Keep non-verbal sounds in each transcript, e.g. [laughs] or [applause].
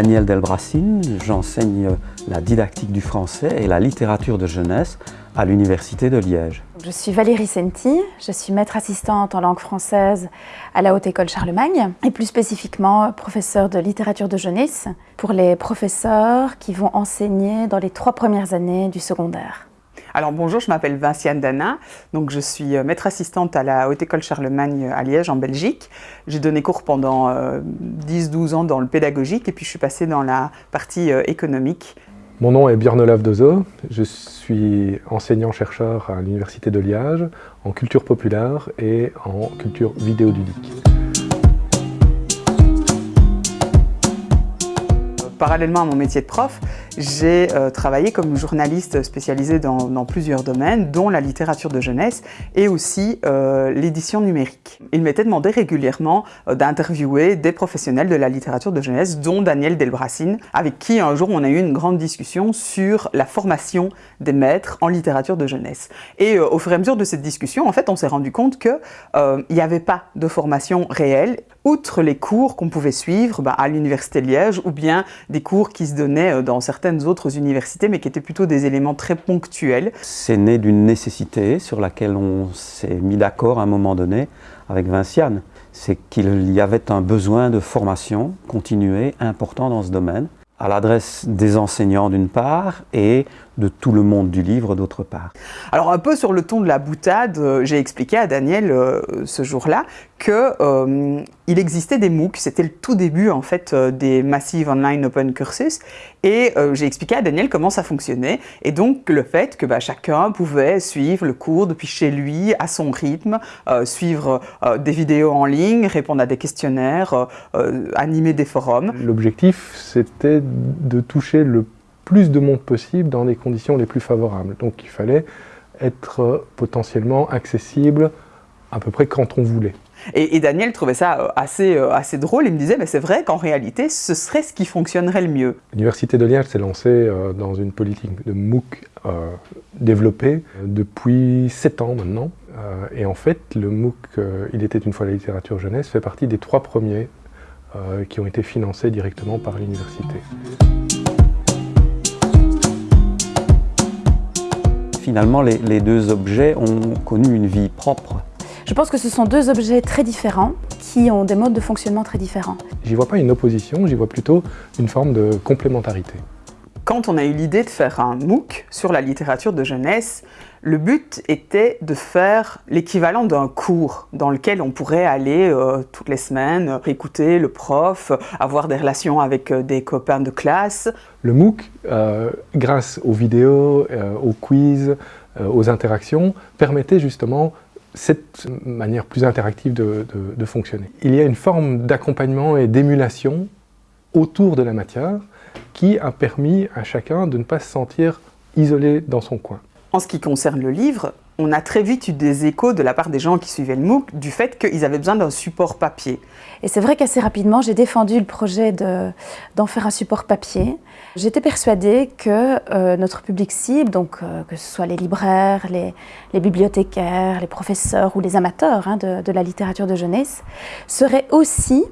Daniel Delbracine, j'enseigne la didactique du français et la littérature de jeunesse à l'Université de Liège. Je suis Valérie Senti, je suis maître assistante en langue française à la Haute École Charlemagne et plus spécifiquement professeure de littérature de jeunesse pour les professeurs qui vont enseigner dans les trois premières années du secondaire. Alors bonjour, je m'appelle Vinciane Dana, donc je suis euh, maître assistante à la Haute École Charlemagne à Liège en Belgique. J'ai donné cours pendant 10-12 euh, ans dans le pédagogique et puis je suis passée dans la partie euh, économique. Mon nom est Björn Olaf Dozo, je suis enseignant-chercheur à l'Université de Liège en culture populaire et en culture vidéoludique. Parallèlement à mon métier de prof, j'ai euh, travaillé comme journaliste spécialisé dans, plusieurs domaines, dont la littérature de jeunesse et aussi euh, l'édition numérique. Il m'était demandé régulièrement euh, d'interviewer des professionnels de la littérature de jeunesse, dont Daniel Delbracine, avec qui un jour on a eu une grande discussion sur la formation des maîtres en littérature de jeunesse. Et au fur et à mesure de cette discussion, en fait, on s'est rendu compte qu'il n'y avait pas de formation réelle, outre les cours qu'on pouvait suivre bah, à l'Université Liège ou bien des cours qui se donnaient dans certains autres universités, mais qui étaient plutôt des éléments très ponctuels. C'est né d'une nécessité sur laquelle on s'est mis d'accord à un moment donné avec Vinciane. C'est qu'il y avait un besoin de formation continuée important dans ce domaine, à l'adresse des enseignants d'une part et de tout le monde du livre d'autre part. Alors un peu sur le ton de la boutade, euh, j'ai expliqué à Daniel euh, ce jour-là qu'il euh, existait des MOOC, c'était le tout début en fait des Massive Online Open Courses et j'ai expliqué à Daniel comment ça fonctionnait et donc le fait que bah, chacun pouvait suivre le cours depuis chez lui à son rythme, suivre des vidéos en ligne, répondre à des questionnaires, animer des forums. L'objectif c'était de toucher le plus de monde possible dans les conditions les plus favorables. Donc il fallait être potentiellement accessible à peu près quand on voulait. Et, Daniel trouvait ça euh, assez, euh, assez drôle, il me disait mais c'est vrai qu'en réalité ce serait ce qui fonctionnerait le mieux. L'Université de Liège s'est lancée euh, dans une politique de MOOC développée depuis 7 ans maintenant. et en fait le MOOC Il était une fois la littérature jeunesse fait partie des trois premiers qui ont été financés directement par l'université. Finalement, les, deux objets ont connu une vie propre. Je pense que ce sont deux objets très différents qui ont des modes de fonctionnement très différents. J'y vois pas une opposition, j'y vois plutôt une forme de complémentarité. Quand on a eu l'idée de faire un MOOC sur la littérature de jeunesse, le but était de faire l'équivalent d'un cours dans lequel on pourrait aller euh, toutes les semaines, écouter le prof, avoir des relations avec euh, des copains de classe. Le MOOC, euh, grâce aux vidéos, aux quiz, aux interactions, permettait justement cette manière plus interactive de fonctionner. Il y a une forme d'accompagnement et d'émulation autour de la matière qui a permis à chacun de ne pas se sentir isolé dans son coin. En ce qui concerne le livre, on a très vite eu des échos de la part des gens qui suivaient le MOOC du fait qu'ils avaient besoin d'un support papier. Et c'est vrai qu'assez rapidement, j'ai défendu le projet d'en faire un support papier. J'étais persuadée que euh, notre public cible, donc euh, que ce soit les libraires, les, bibliothécaires, les professeurs ou les amateurs hein, de, de, la littérature de jeunesse, serait aussi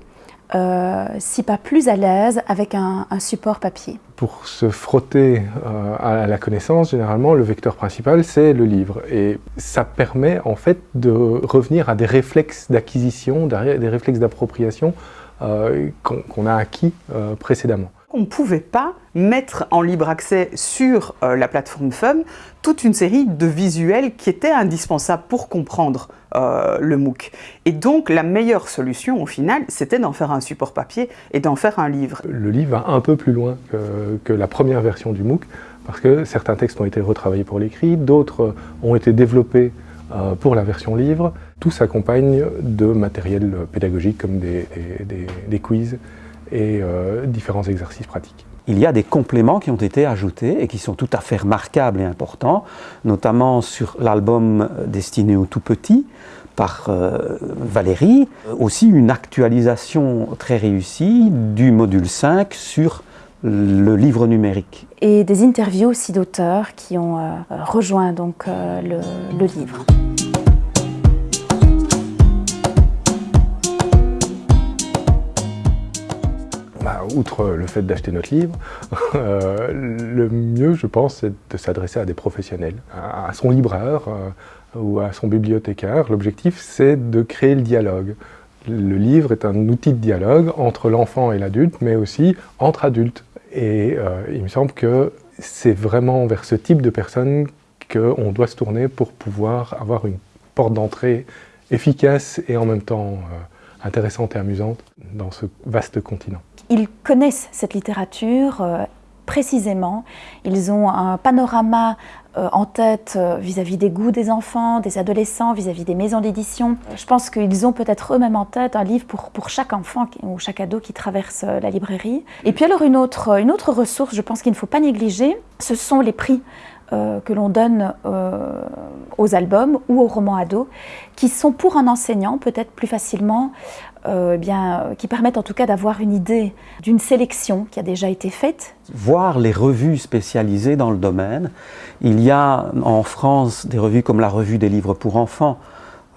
euh, si pas plus à l'aise avec un, support papier. Pour se frotter euh, à la connaissance, généralement, le vecteur principal, c'est le livre. Et ça permet en fait de revenir à des réflexes d'acquisition, des réflexes d'appropriation euh, qu'on a acquis précédemment. On ne pouvait pas mettre en libre accès sur la plateforme FUM toute une série de visuels qui étaient indispensables pour comprendre euh, le MOOC. Et donc la meilleure solution au final, c'était d'en faire un support papier et d'en faire un livre. Le livre va un peu plus loin que, la première version du MOOC, parce que certains textes ont été retravaillés pour l'écrit, d'autres ont été développés euh, pour la version livre. Tout s'accompagne de matériel pédagogique comme des, quiz et euh, différents exercices pratiques il y a des compléments qui ont été ajoutés et qui sont tout à fait remarquables et importants, notamment sur l'album destiné aux tout petits par euh, Valérie, aussi une actualisation très réussie du module 5 sur le livre numérique. Et des interviews aussi d'auteurs qui ont euh, rejoint donc euh, le livre. Outre le fait d'acheter notre livre, [laughs] euh, le mieux, je pense, c'est de s'adresser à des professionnels, à, son libraire euh, ou à son bibliothécaire. L'objectif, c'est de créer le dialogue. Le livre est un outil de dialogue entre l'enfant et l'adulte, mais aussi entre adultes. Et il me semble que c'est vraiment vers ce type de personnes qu'on doit se tourner pour pouvoir avoir une porte d'entrée efficace et en même temps intéressante et amusante dans ce vaste continent. Ils connaissent cette littérature euh, précisément, ils ont un panorama euh, en tête euh, vis-à-vis des goûts des enfants, des adolescents, vis-à-vis des maisons d'édition. Je pense qu'ils ont peut-être eux-mêmes en tête un livre pour, pour chaque enfant ou chaque ado qui traverse la librairie. Et puis alors une autre, une autre ressource, je pense qu'il ne faut pas négliger, ce sont les prix euh, que l'on donne euh, aux albums ou aux romans ados, qui sont pour un enseignant peut-être plus facilement, euh, eh bien, qui permettent en tout cas d'avoir une idée d'une sélection qui a déjà été faite. Voir les revues spécialisées dans le domaine. Il y a en France des revues comme la revue des livres pour enfants,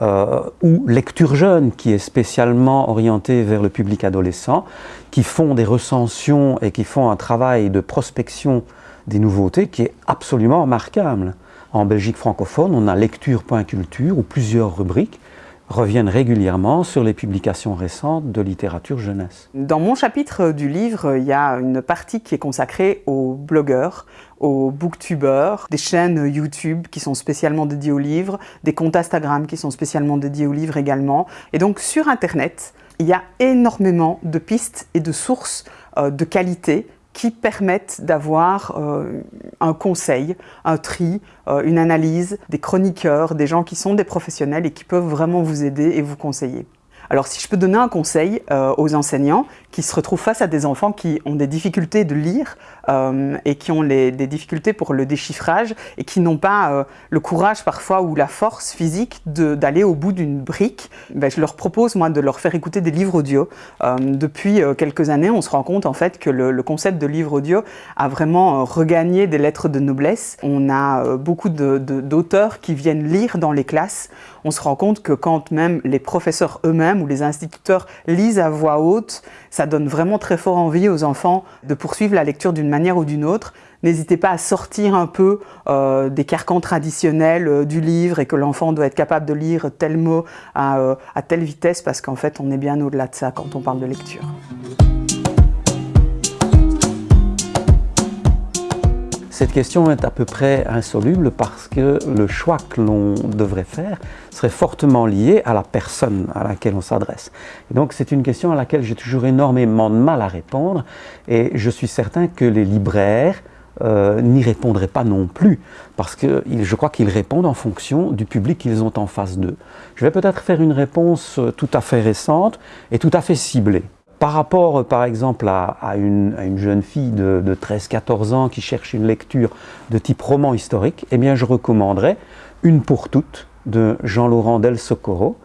ou Lecture Jeune, qui est spécialement orientée vers le public adolescent, qui font des recensions et qui font un travail de prospection des nouveautés qui est absolument remarquable. En Belgique francophone, on a lecture.culture où plusieurs rubriques reviennent régulièrement sur les publications récentes de littérature jeunesse. Dans mon chapitre du livre, il y a une partie qui est consacrée aux blogueurs, aux booktubeurs, des chaînes YouTube qui sont spécialement dédiées aux livres, des comptes Instagram qui sont spécialement dédiés aux livres également. Et donc sur Internet, il y a énormément de pistes et de sources euh, de qualité qui permettent d'avoir euh, un conseil, un tri, euh, une analyse, des chroniqueurs, des gens qui sont des professionnels et qui peuvent vraiment vous aider et vous conseiller. Alors si je peux donner un conseil euh, aux enseignants qui se retrouvent face à des enfants qui ont des difficultés de lire euh, et qui ont des difficultés pour le déchiffrage et qui n'ont pas euh, le courage parfois ou la force physique d'aller au bout d'une brique, ben, je leur propose moi de leur faire écouter des livres audio. depuis quelques années, on se rend compte en fait que le, concept de livre audio a vraiment regagné des lettres de noblesse. On a beaucoup d'auteurs qui viennent lire dans les classes. On se rend compte que quand même les professeurs eux-mêmes où les instituteurs lisent à voix haute, ça donne vraiment très fort envie aux enfants de poursuivre la lecture d'une manière ou d'une autre. N'hésitez pas à sortir un peu euh, des carcans traditionnels euh, du livre et que l'enfant doit être capable de lire tel mot euh, à telle vitesse parce qu'en fait on est bien au-delà de ça quand on parle de lecture. Cette question est à peu près insoluble parce que le choix que l'on devrait faire serait fortement lié à la personne à laquelle on s'adresse. Donc c'est une question à laquelle j'ai toujours énormément de mal à répondre et je suis certain que les libraires euh, n'y répondraient pas non plus parce que je crois qu'ils répondent en fonction du public qu'ils ont en face d'eux. Je vais peut-être faire une réponse euh, tout à fait récente et tout à fait ciblée. Par rapport, par exemple, à, une, jeune fille de, 13-14 ans qui cherche une lecture de type roman historique, eh bien, je recommanderais Une pour toutes de Jean-Laurent Del Socorro,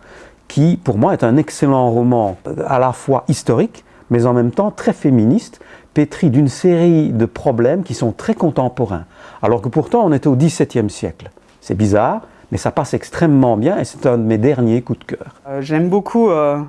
qui, pour moi, est un excellent roman à la fois historique, mais en même temps très féministe, pétri d'une série de problèmes qui sont très contemporains, alors que pourtant on était au XVIIe siècle. C'est bizarre, mais ça passe extrêmement bien et c'est un de mes derniers coups de cœur. Euh, j'aime beaucoup euh,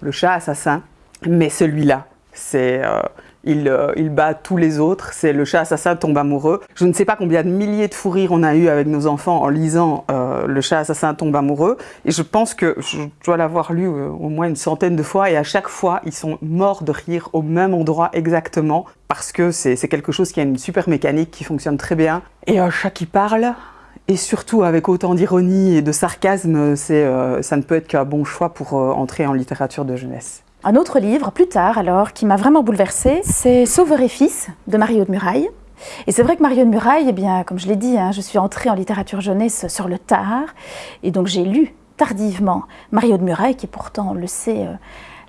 Le chat assassin mais celui-là, c'est... Euh, il, euh, il, bat tous les autres, c'est le chat assassin tombe amoureux. Je ne sais pas combien de milliers de fous rires on a eu avec nos enfants en lisant euh, Le chat assassin tombe amoureux. Et je pense que je dois l'avoir lu au moins une centaine de fois et à chaque fois, ils sont morts de rire au même endroit exactement parce que c'est quelque chose qui a une super mécanique qui fonctionne très bien. Et un chat qui parle, et surtout avec autant d'ironie et de sarcasme, ça ne peut être qu'un bon choix pour entrer en littérature de jeunesse. Un autre livre, plus tard alors, qui m'a vraiment bouleversée, c'est Sauveur et fils de Mario de Muraille. Et c'est vrai que Mario de Muraille, eh bien, comme je l'ai dit, hein, je suis entrée en littérature jeunesse sur le tard, et donc j'ai lu tardivement Mario de Muraille, qui pourtant, on le sait, euh,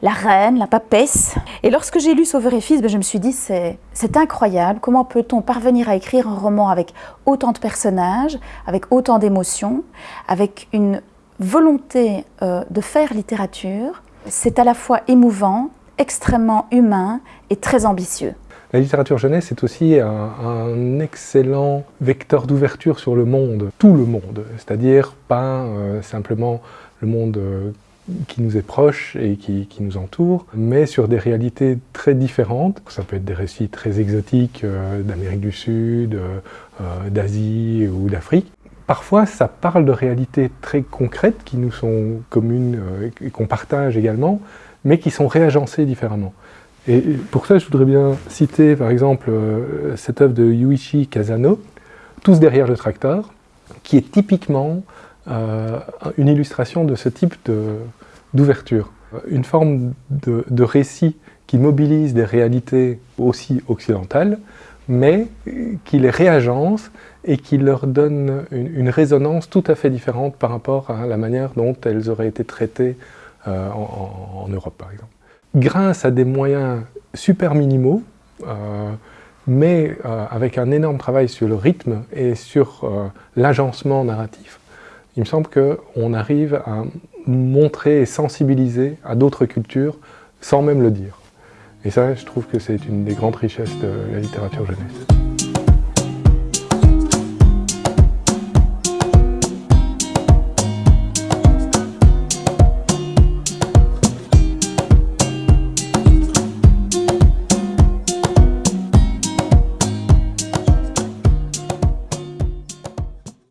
la reine, la papesse. Et lorsque j'ai lu Sauveur et Fils, ben, je me suis dit, c'est incroyable, comment peut-on parvenir à écrire un roman avec autant de personnages, avec autant d'émotions, avec une volonté euh, de faire littérature, c'est à la fois émouvant, extrêmement humain et très ambitieux. La littérature jeunesse est aussi un, excellent vecteur d'ouverture sur le monde, tout le monde, c'est-à-dire pas euh, simplement le monde euh, qui nous est proche et qui, nous entoure, mais sur des réalités très différentes. Ça peut être des récits très exotiques euh, d'Amérique du Sud, d'Asie ou d'Afrique. Parfois, ça parle de réalités très concrètes qui nous sont communes et qu'on partage également, mais qui sont réagencées différemment. Et pour ça, je voudrais bien citer par exemple cette œuvre de Yuichi Kazano, Tous derrière le tracteur, qui est typiquement euh, une illustration de ce type d'ouverture. Une forme de, récit qui mobilise des réalités aussi occidentales, mais qui les réagence et qui leur donne une, résonance tout à fait différente par rapport à la manière dont elles auraient été traitées euh, en, Europe, par exemple. Grâce à des moyens super minimaux, euh, mais avec un énorme travail sur le rythme et sur l'agencement narratif, il me semble qu'on arrive à montrer et sensibiliser à d'autres cultures sans même le dire. Et ça, je trouve que c'est une des grandes richesses de la littérature jeunesse.